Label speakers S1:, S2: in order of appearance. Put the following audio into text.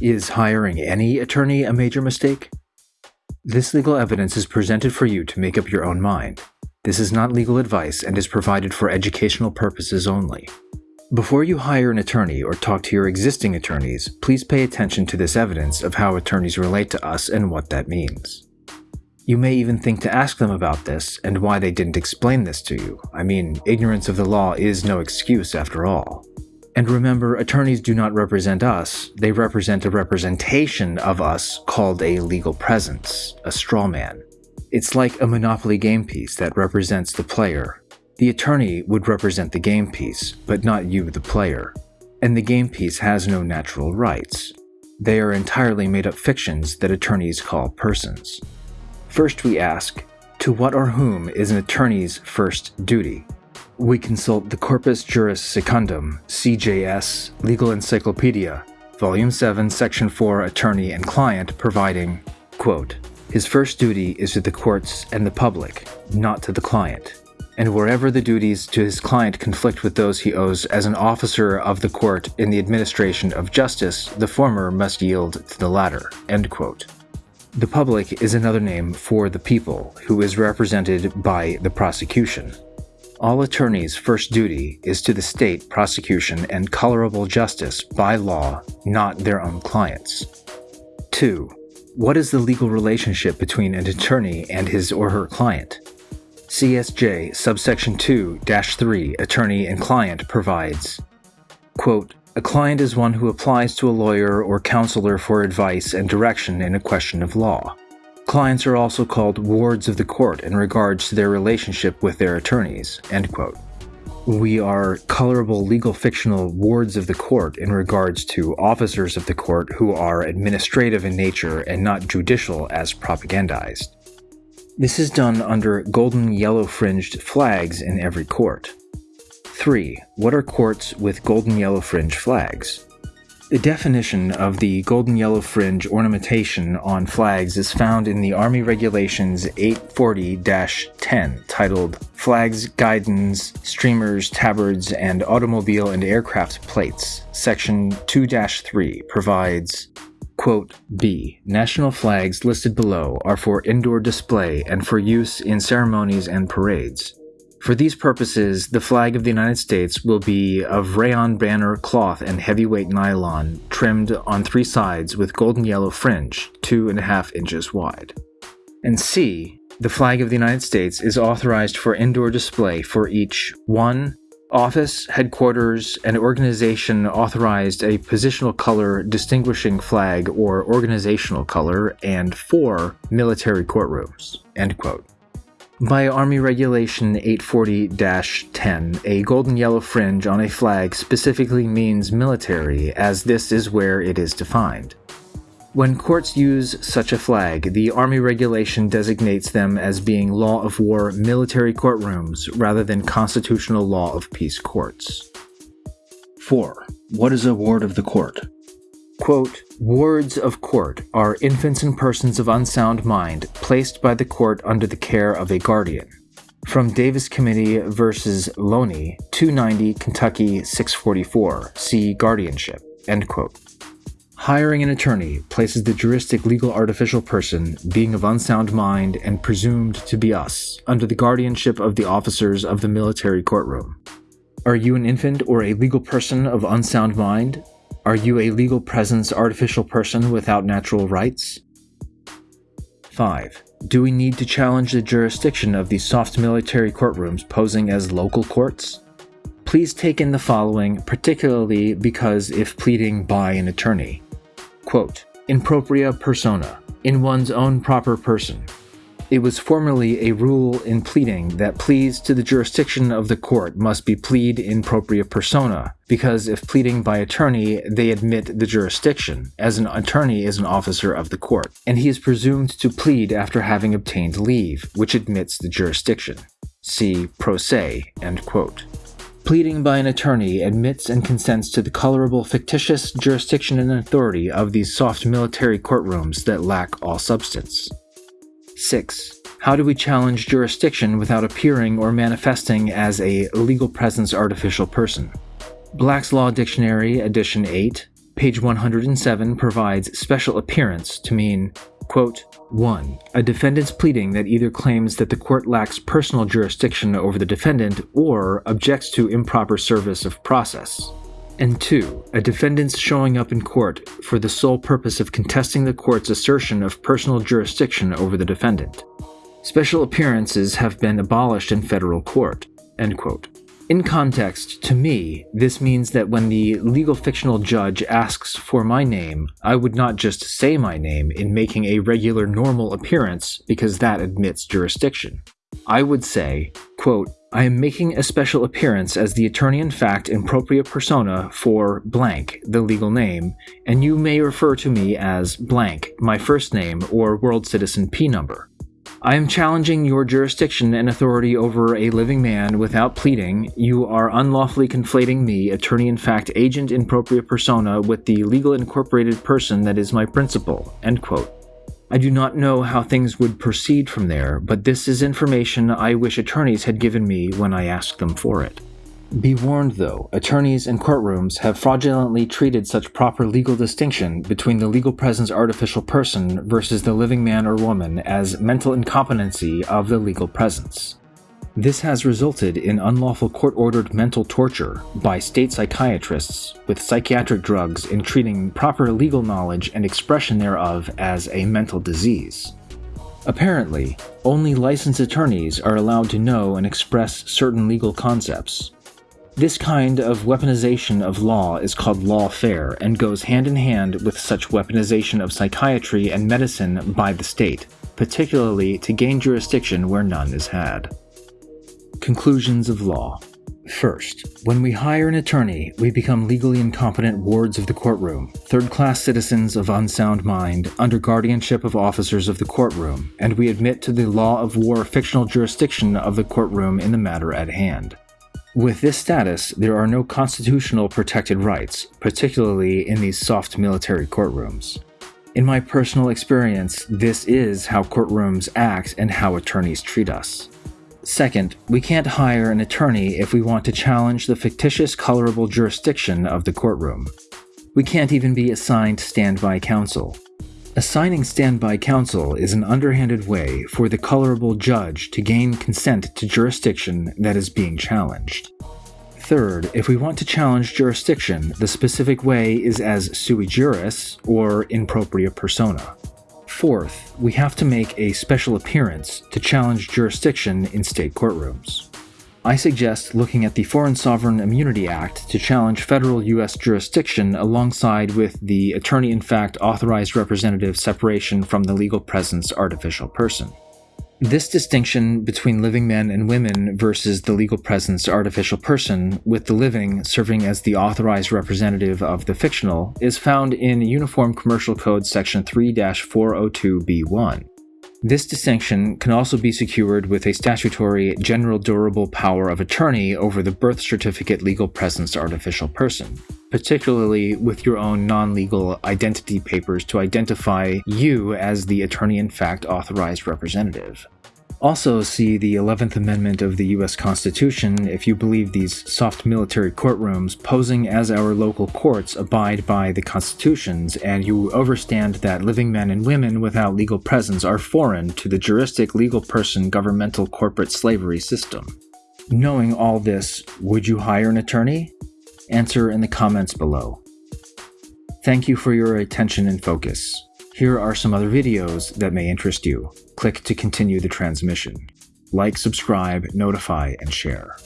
S1: Is hiring any attorney a major mistake? This legal evidence is presented for you to make up your own mind. This is not legal advice and is provided for educational purposes only. Before you hire an attorney or talk to your existing attorneys, please pay attention to this evidence of how attorneys relate to us and what that means. You may even think to ask them about this and why they didn't explain this to you. I mean, ignorance of the law is no excuse after all. And remember, attorneys do not represent us, they represent a representation of us called a legal presence, a straw man. It's like a Monopoly game piece that represents the player. The attorney would represent the game piece, but not you, the player. And the game piece has no natural rights. They are entirely made up fictions that attorneys call persons. First, we ask, to what or whom is an attorney's first duty? We consult the Corpus Juris Secundum, CJS, Legal Encyclopedia, Volume 7, Section 4, Attorney and Client, providing, quote, His first duty is to the courts and the public, not to the client. And wherever the duties to his client conflict with those he owes as an officer of the court in the administration of justice, the former must yield to the latter. End quote. The public is another name for the people, who is represented by the prosecution. All attorneys' first duty is to the state prosecution and colorable justice by law, not their own clients. 2. What is the legal relationship between an attorney and his or her client? CSJ subsection 2-3 attorney and client provides quote, a client is one who applies to a lawyer or counselor for advice and direction in a question of law. Clients are also called wards of the court in regards to their relationship with their attorneys. End quote. We are colorable legal fictional wards of the court in regards to officers of the court who are administrative in nature and not judicial as propagandized. This is done under golden yellow fringed flags in every court. 3. What are courts with golden yellow fringe flags? The definition of the golden yellow fringe ornamentation on flags is found in the Army Regulations 840-10 titled Flags, Guidons, Streamers, Tabards, and Automobile and Aircraft Plates. Section 2-3 provides Quote, B. National flags listed below are for indoor display and for use in ceremonies and parades. For these purposes, the flag of the United States will be of rayon banner cloth and heavyweight nylon, trimmed on three sides with golden yellow fringe, two and a half inches wide. And C, the flag of the United States is authorized for indoor display for each 1. Office, headquarters, and organization authorized a positional color distinguishing flag or organizational color, and 4. Military courtrooms. End quote. By Army Regulation 840-10, a golden yellow fringe on a flag specifically means military, as this is where it is defined. When courts use such a flag, the Army regulation designates them as being law of war military courtrooms rather than constitutional law of peace courts. 4. What is a ward of the court? Quote, Wards of court are infants and persons of unsound mind placed by the court under the care of a guardian. From Davis Committee versus Loney, 290 Kentucky 644, see guardianship. End quote. Hiring an attorney places the juristic legal artificial person, being of unsound mind and presumed to be us, under the guardianship of the officers of the military courtroom. Are you an infant or a legal person of unsound mind? Are you a legal presence artificial person without natural rights? 5. Do we need to challenge the jurisdiction of these soft military courtrooms posing as local courts? Please take in the following, particularly because if pleading by an attorney. Quote, in propria persona, in one's own proper person, it was formerly a rule in pleading that pleas to the jurisdiction of the court must be plead in propria persona, because if pleading by attorney, they admit the jurisdiction, as an attorney is an officer of the court, and he is presumed to plead after having obtained leave, which admits the jurisdiction. See pro se, end quote. Pleading by an attorney admits and consents to the colorable fictitious jurisdiction and authority of these soft military courtrooms that lack all substance. 6. How do we challenge jurisdiction without appearing or manifesting as a legal presence artificial person? Black's Law Dictionary, Edition 8, Page 107 provides special appearance to mean, quote, 1. A defendant's pleading that either claims that the court lacks personal jurisdiction over the defendant or objects to improper service of process. And 2. A defendant's showing up in court for the sole purpose of contesting the court's assertion of personal jurisdiction over the defendant. Special appearances have been abolished in federal court. In context, to me, this means that when the legal fictional judge asks for my name, I would not just say my name in making a regular normal appearance because that admits jurisdiction. I would say, quote, I am making a special appearance as the attorney in fact in propria persona for blank, the legal name, and you may refer to me as blank, my first name, or world citizen P number. I am challenging your jurisdiction and authority over a living man without pleading. You are unlawfully conflating me, attorney in fact, agent in propria persona, with the legal incorporated person that is my principal. End quote. I do not know how things would proceed from there, but this is information I wish attorneys had given me when I asked them for it. Be warned, though, attorneys and courtrooms have fraudulently treated such proper legal distinction between the legal presence artificial person versus the living man or woman as mental incompetency of the legal presence. This has resulted in unlawful court ordered mental torture by state psychiatrists with psychiatric drugs in treating proper legal knowledge and expression thereof as a mental disease. Apparently, only licensed attorneys are allowed to know and express certain legal concepts, this kind of weaponization of law is called lawfare and goes hand in hand with such weaponization of psychiatry and medicine by the state, particularly to gain jurisdiction where none is had. Conclusions of law. First, when we hire an attorney, we become legally incompetent wards of the courtroom, third class citizens of unsound mind, under guardianship of officers of the courtroom, and we admit to the law of war fictional jurisdiction of the courtroom in the matter at hand. With this status, there are no constitutional protected rights, particularly in these soft military courtrooms. In my personal experience, this is how courtrooms act and how attorneys treat us. Second, we can't hire an attorney if we want to challenge the fictitious colorable jurisdiction of the courtroom. We can't even be assigned standby counsel. Assigning standby counsel is an underhanded way for the colorable judge to gain consent to jurisdiction that is being challenged. Third, if we want to challenge jurisdiction, the specific way is as sui juris or in propria persona. Fourth, we have to make a special appearance to challenge jurisdiction in state courtrooms. I suggest looking at the Foreign Sovereign Immunity Act to challenge federal U.S. jurisdiction alongside with the attorney in fact authorized representative separation from the legal presence artificial person. This distinction between living men and women versus the legal presence artificial person, with the living serving as the authorized representative of the fictional, is found in Uniform Commercial Code Section 3 402b1. This distinction can also be secured with a statutory general durable power of attorney over the birth certificate legal presence artificial person, particularly with your own non legal identity papers to identify you as the attorney in fact authorized representative. Also, see the 11th Amendment of the US Constitution if you believe these soft military courtrooms posing as our local courts abide by the constitutions and you overstand that living men and women without legal presence are foreign to the juristic legal person governmental corporate slavery system. Knowing all this, would you hire an attorney? Answer in the comments below. Thank you for your attention and focus. Here are some other videos that may interest you. Click to continue the transmission. Like, subscribe, notify, and share.